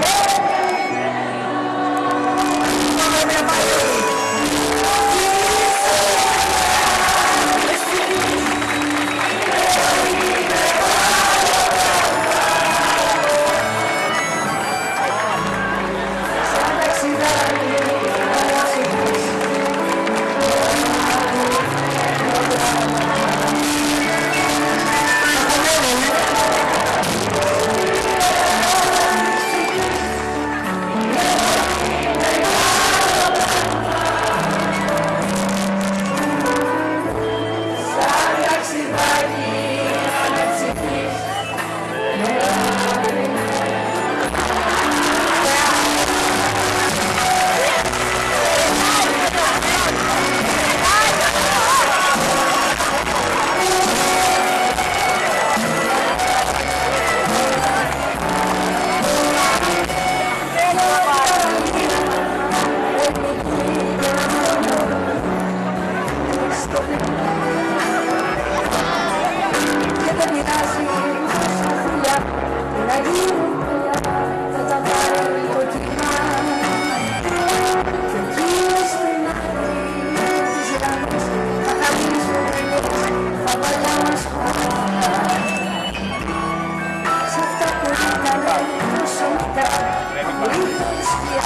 Yeah. ada